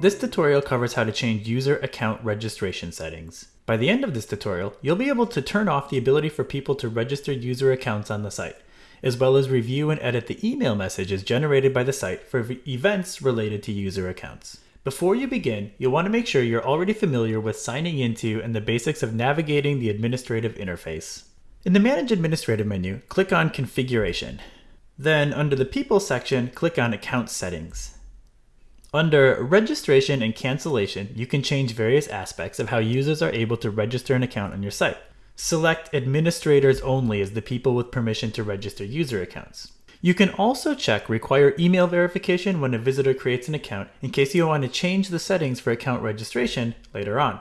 This tutorial covers how to change user account registration settings. By the end of this tutorial, you'll be able to turn off the ability for people to register user accounts on the site, as well as review and edit the email messages generated by the site for events related to user accounts. Before you begin, you'll want to make sure you're already familiar with signing into and the basics of navigating the administrative interface. In the Manage Administrative menu, click on Configuration. Then, under the People section, click on Account Settings. Under Registration and Cancellation, you can change various aspects of how users are able to register an account on your site. Select Administrators Only as the people with permission to register user accounts. You can also check Require Email Verification when a visitor creates an account in case you want to change the settings for account registration later on.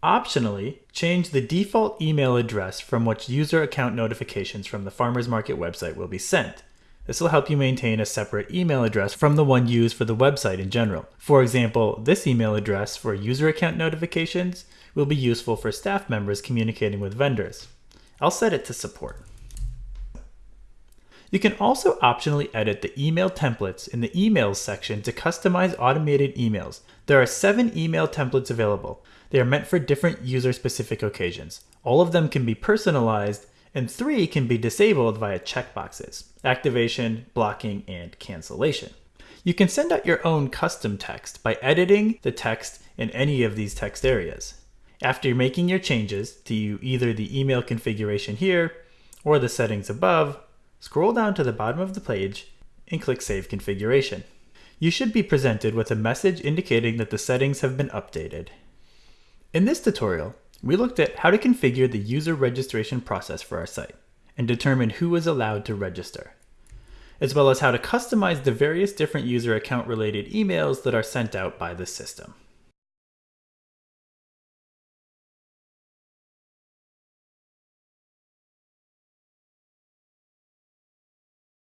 Optionally, change the default email address from which user account notifications from the Farmers Market website will be sent. This will help you maintain a separate email address from the one used for the website in general. For example, this email address for user account notifications will be useful for staff members communicating with vendors. I'll set it to support. You can also optionally edit the email templates in the emails section to customize automated emails. There are seven email templates available. They are meant for different user specific occasions. All of them can be personalized and three can be disabled via checkboxes, activation, blocking, and cancellation. You can send out your own custom text by editing the text in any of these text areas. After making your changes to either the email configuration here or the settings above, scroll down to the bottom of the page and click Save Configuration. You should be presented with a message indicating that the settings have been updated. In this tutorial, we looked at how to configure the user registration process for our site and determine who is allowed to register, as well as how to customize the various different user account related emails that are sent out by the system.